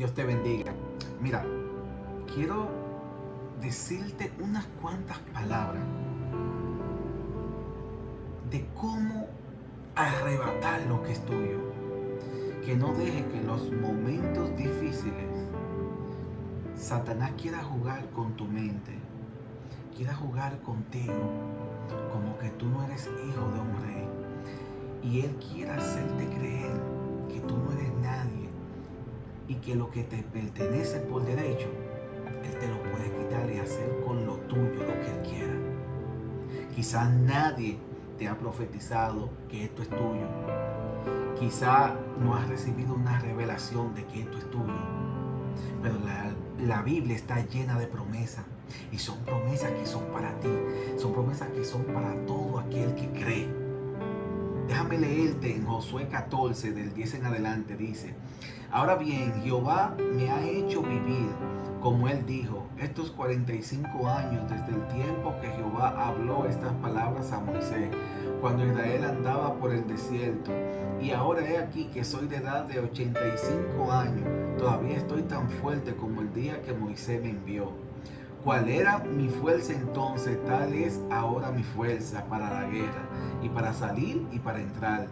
Dios te bendiga. Mira, quiero decirte unas cuantas palabras de cómo arrebatar lo que es tuyo. Que no deje que en los momentos difíciles Satanás quiera jugar con tu mente, quiera jugar contigo como que tú no eres hijo de un rey. Y él quiere hacerte que lo que te pertenece por derecho, él te lo puede quitar y hacer con lo tuyo lo que él quiera. Quizás nadie te ha profetizado que esto es tuyo. Quizá no has recibido una revelación de que esto es tuyo. Pero la, la Biblia está llena de promesas. Y son promesas que son para ti. Son promesas que son para todo aquel que cree. Déjame leerte en Josué 14, del 10 en adelante. Dice, ahora bien, Jehová me ha hecho vivir, como él dijo, estos 45 años desde el tiempo que Jehová habló estas palabras a Moisés, cuando Israel andaba por el desierto. Y ahora he aquí que soy de edad de 85 años. Todavía estoy tan fuerte como el día que Moisés me envió. ¿Cuál era mi fuerza entonces? Tal es ahora mi fuerza para la guerra y para salir y para entrar.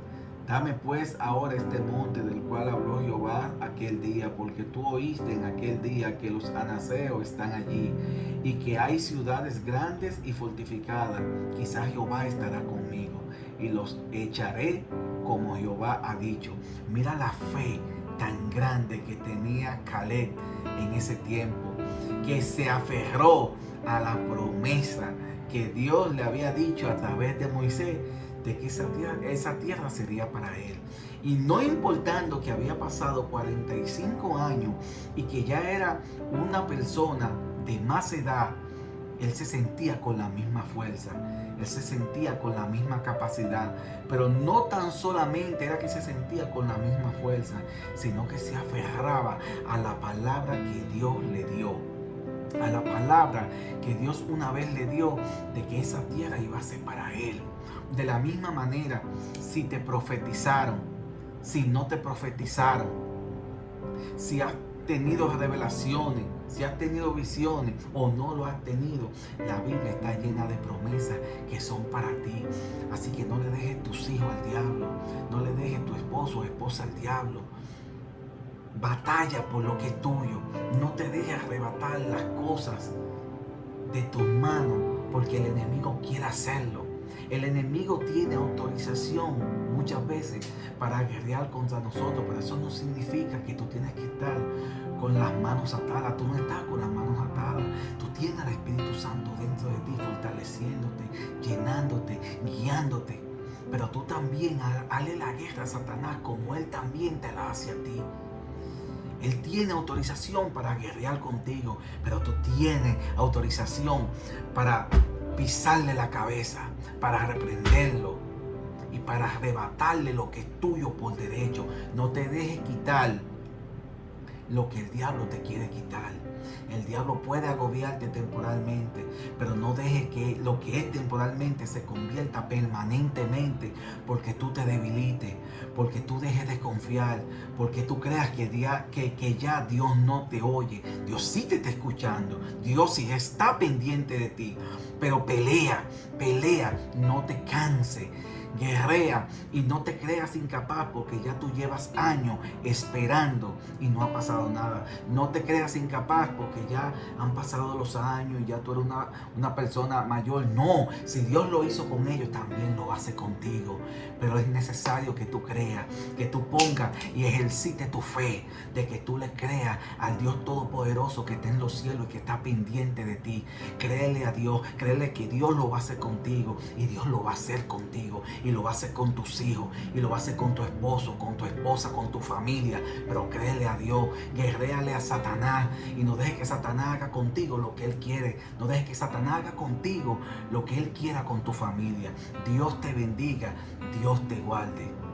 Dame pues ahora este monte del cual habló Jehová aquel día, porque tú oíste en aquel día que los anaseos están allí y que hay ciudades grandes y fortificadas. Quizá Jehová estará conmigo y los echaré como Jehová ha dicho. Mira la fe tan grande que tenía Caleb en ese tiempo, que se aferró a la promesa que Dios le había dicho a través de Moisés de que esa tierra, sería para él. Y no importando que había pasado 45 años y que ya era una persona de más edad, él se sentía con la misma fuerza, él se sentía con la misma capacidad, pero no tan solamente era que se sentía con la misma fuerza, sino que se aferraba a la palabra que Dios le dio a la palabra que Dios una vez le dio de que esa tierra iba a ser para él. De la misma manera, si te profetizaron, si no te profetizaron, si has tenido revelaciones, si has tenido visiones o no lo has tenido, la Biblia está llena de promesas que son para ti. Así que no le dejes tus hijos al diablo, no le dejes tu esposo o esposa al diablo. Batalla por lo que es tuyo. No te dejes arrebatar las cosas de tus manos porque el enemigo quiere hacerlo. El enemigo tiene autorización muchas veces para guerrear contra nosotros, pero eso no significa que tú tienes que estar con las manos atadas. Tú no estás con las manos atadas. Tú tienes al Espíritu Santo dentro de ti, fortaleciéndote, llenándote, guiándote. Pero tú también, hale la guerra a Satanás como Él también te la hace a ti. Él tiene autorización para guerrear contigo, pero tú tienes autorización para pisarle la cabeza, para reprenderlo y para arrebatarle lo que es tuyo por derecho. No te dejes quitar lo que el diablo te quiere quitar. El diablo puede agobiarte temporalmente, pero no dejes que lo que es temporalmente se convierta permanentemente porque tú te debilites, porque tú dejes de confiar, porque tú creas que, ya Dios no te oye. Dios sí te está escuchando, Dios sí está pendiente de ti, pero pelea, pelea, no te canse guerrea y no te creas incapaz porque ya tú llevas años esperando y no ha pasado nada. No te creas incapaz porque ya han pasado los años y ya tú eres una, una persona mayor. No, si Dios lo hizo con ellos, también lo hace contigo. Pero es necesario que tú creas, que tú pongas y ejercite tu fe, de que tú le creas al Dios Todopoderoso que está en los cielos y que está pendiente de ti. Créele a Dios, créele que Dios lo va a hacer contigo y Dios lo va a hacer contigo lo va a hacer con tus hijos y lo hacer con tu esposo, con tu esposa, con tu familia. Pero créele a Dios, guerréale a Satanás y no deje que Satanás haga contigo lo que él quiere. No deje que Satanás haga contigo lo que él quiera con tu familia. Dios te bendiga, Dios te guarde.